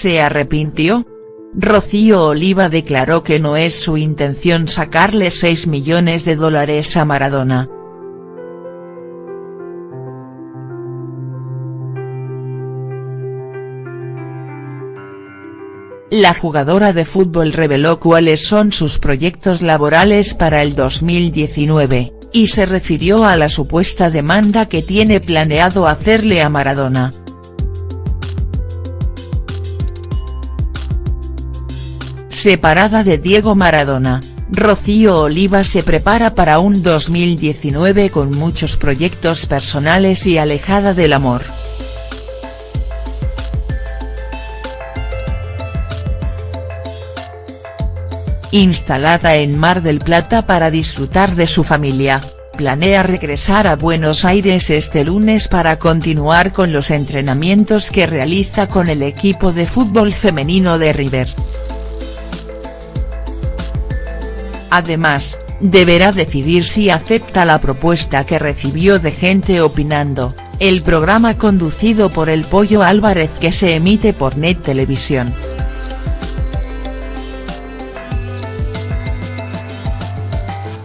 ¿Se arrepintió? Rocío Oliva declaró que no es su intención sacarle 6 millones de dólares a Maradona. La jugadora de fútbol reveló cuáles son sus proyectos laborales para el 2019, y se refirió a la supuesta demanda que tiene planeado hacerle a Maradona. Separada de Diego Maradona, Rocío Oliva se prepara para un 2019 con muchos proyectos personales y alejada del amor. instalada en Mar del Plata para disfrutar de su familia, planea regresar a Buenos Aires este lunes para continuar con los entrenamientos que realiza con el equipo de fútbol femenino de River. Además, deberá decidir si acepta la propuesta que recibió de Gente Opinando, el programa conducido por el Pollo Álvarez que se emite por Net Televisión.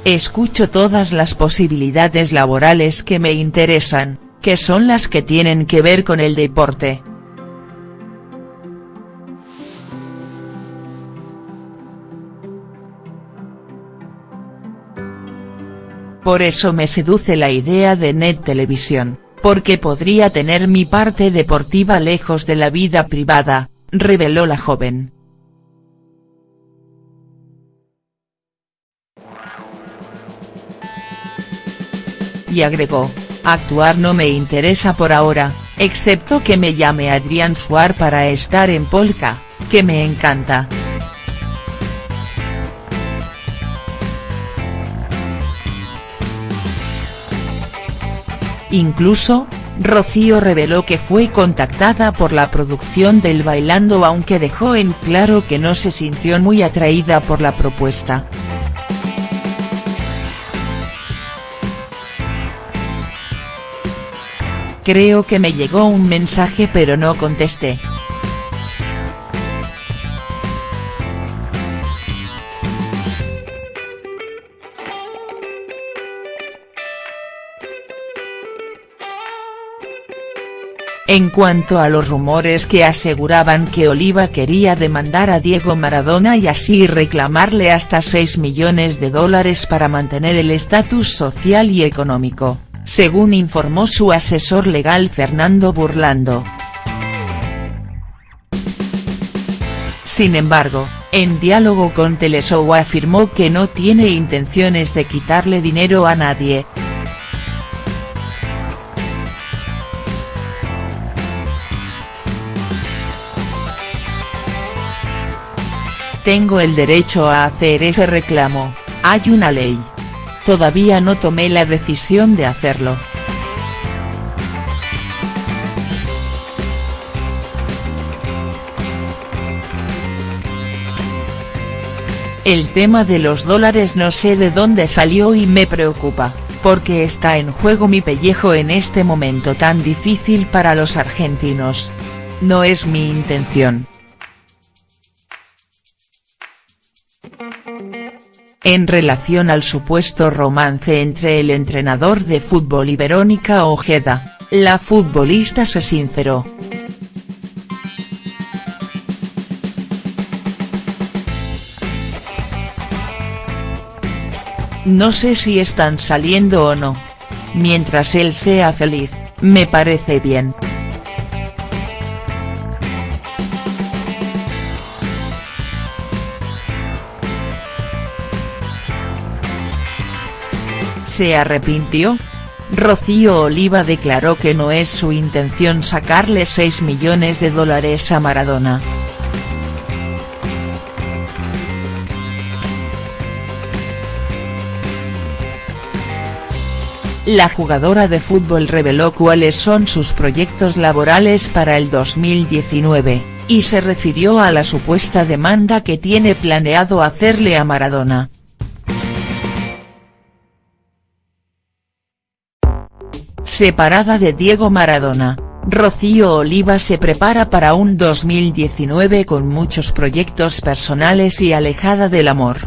Escucho todas las posibilidades laborales que me interesan, que son las que tienen que ver con el deporte. Por eso me seduce la idea de Net Televisión, porque podría tener mi parte deportiva lejos de la vida privada, reveló la joven. y agregó, actuar no me interesa por ahora, excepto que me llame Adrián Suar para estar en Polka, que me encanta. Incluso, Rocío reveló que fue contactada por la producción del Bailando aunque dejó en claro que no se sintió muy atraída por la propuesta. Creo que me llegó un mensaje pero no contesté. En cuanto a los rumores que aseguraban que Oliva quería demandar a Diego Maradona y así reclamarle hasta 6 millones de dólares para mantener el estatus social y económico, según informó su asesor legal Fernando Burlando. Sin embargo, en diálogo con Teleshow afirmó que no tiene intenciones de quitarle dinero a nadie. Tengo el derecho a hacer ese reclamo, hay una ley. Todavía no tomé la decisión de hacerlo. El tema de los dólares no sé de dónde salió y me preocupa, porque está en juego mi pellejo en este momento tan difícil para los argentinos. No es mi intención. En relación al supuesto romance entre el entrenador de fútbol y Verónica Ojeda, la futbolista se sinceró. No sé si están saliendo o no. Mientras él sea feliz, me parece bien. ¿Se arrepintió? Rocío Oliva declaró que no es su intención sacarle 6 millones de dólares a Maradona. La jugadora de fútbol reveló cuáles son sus proyectos laborales para el 2019, y se refirió a la supuesta demanda que tiene planeado hacerle a Maradona. Separada de Diego Maradona, Rocío Oliva se prepara para un 2019 con muchos proyectos personales y alejada del amor.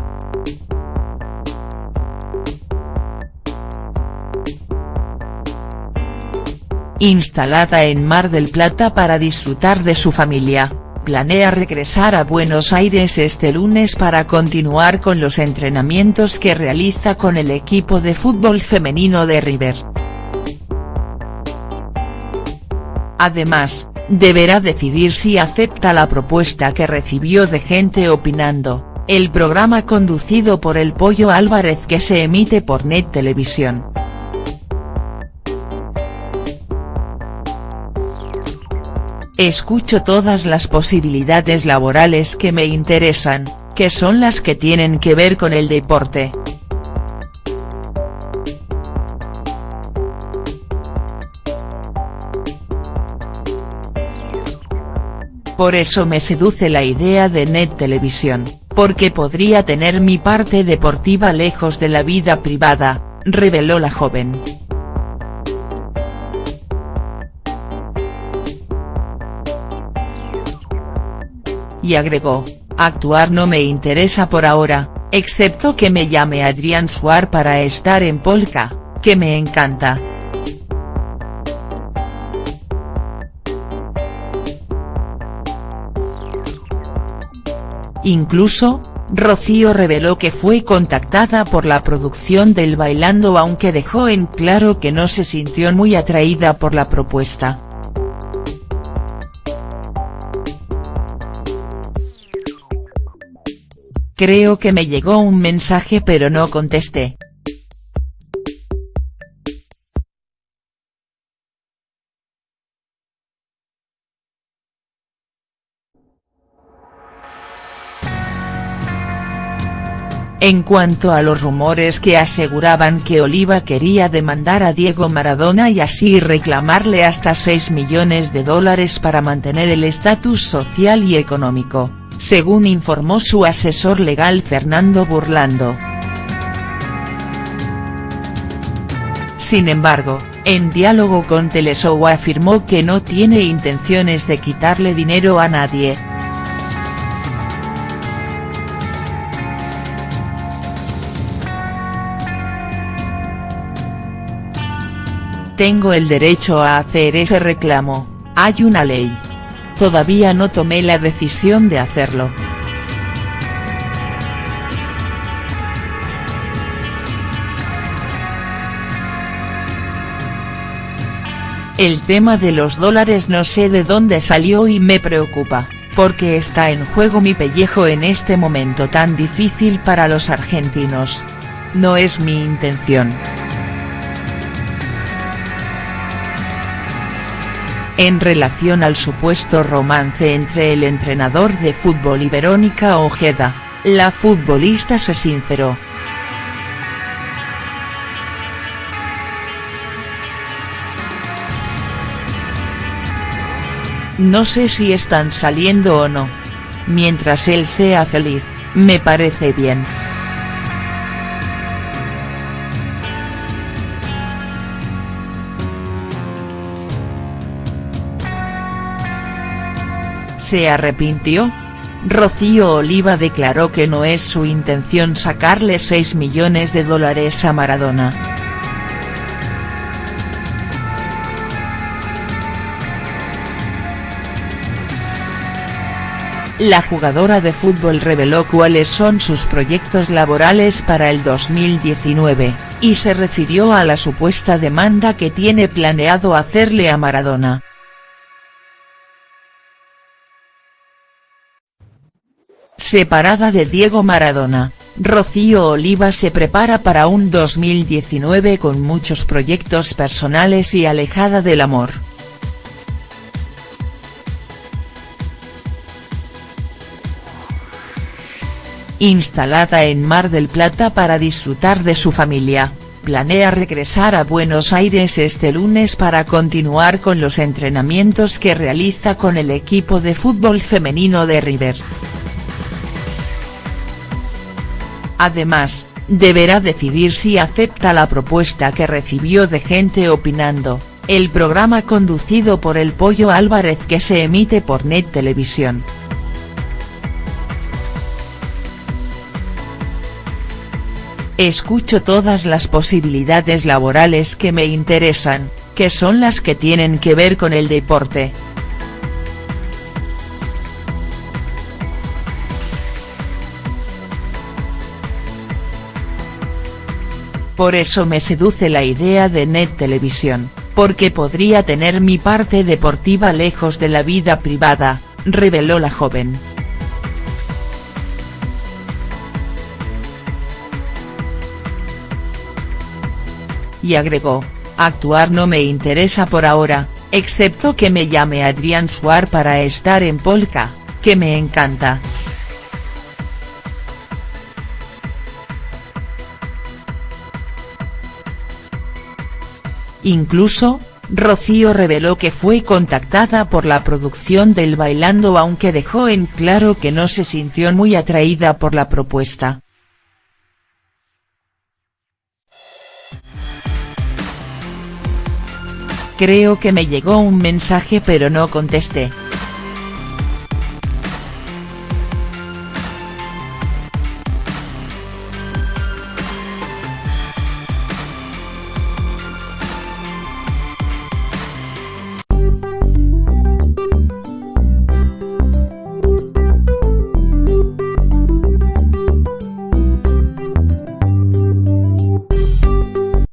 Instalada en Mar del Plata para disfrutar de su familia, planea regresar a Buenos Aires este lunes para continuar con los entrenamientos que realiza con el equipo de fútbol femenino de River. Además, deberá decidir si acepta la propuesta que recibió de Gente Opinando, el programa conducido por el Pollo Álvarez que se emite por Net Televisión. Escucho todas las posibilidades laborales que me interesan, que son las que tienen que ver con el deporte. Por eso me seduce la idea de Net Televisión, porque podría tener mi parte deportiva lejos de la vida privada, reveló la joven. Y agregó, actuar no me interesa por ahora, excepto que me llame Adrián Suar para estar en Polka, que me encanta. Incluso, Rocío reveló que fue contactada por la producción del Bailando aunque dejó en claro que no se sintió muy atraída por la propuesta. Creo que me llegó un mensaje pero no contesté. En cuanto a los rumores que aseguraban que Oliva quería demandar a Diego Maradona y así reclamarle hasta 6 millones de dólares para mantener el estatus social y económico, según informó su asesor legal Fernando Burlando. Sin embargo, en diálogo con Teleshow afirmó que no tiene intenciones de quitarle dinero a nadie, Tengo el derecho a hacer ese reclamo, hay una ley. Todavía no tomé la decisión de hacerlo. El tema de los dólares no sé de dónde salió y me preocupa, porque está en juego mi pellejo en este momento tan difícil para los argentinos. No es mi intención. En relación al supuesto romance entre el entrenador de fútbol y Verónica Ojeda, la futbolista se sinceró. No sé si están saliendo o no. Mientras él sea feliz, me parece bien. ¿Se arrepintió? Rocío Oliva declaró que no es su intención sacarle 6 millones de dólares a Maradona. La jugadora de fútbol reveló cuáles son sus proyectos laborales para el 2019, y se refirió a la supuesta demanda que tiene planeado hacerle a Maradona. Separada de Diego Maradona, Rocío Oliva se prepara para un 2019 con muchos proyectos personales y alejada del amor. Instalada en Mar del Plata para disfrutar de su familia, planea regresar a Buenos Aires este lunes para continuar con los entrenamientos que realiza con el equipo de fútbol femenino de River. Además, deberá decidir si acepta la propuesta que recibió de Gente Opinando, el programa conducido por el Pollo Álvarez que se emite por Net Televisión. Escucho todas las posibilidades laborales que me interesan, que son las que tienen que ver con el deporte. Por eso me seduce la idea de Net Televisión, porque podría tener mi parte deportiva lejos de la vida privada, reveló la joven. Y agregó, actuar no me interesa por ahora, excepto que me llame Adrián Suar para estar en Polka, que me encanta. Incluso, Rocío reveló que fue contactada por la producción del Bailando aunque dejó en claro que no se sintió muy atraída por la propuesta. Creo que me llegó un mensaje pero no contesté.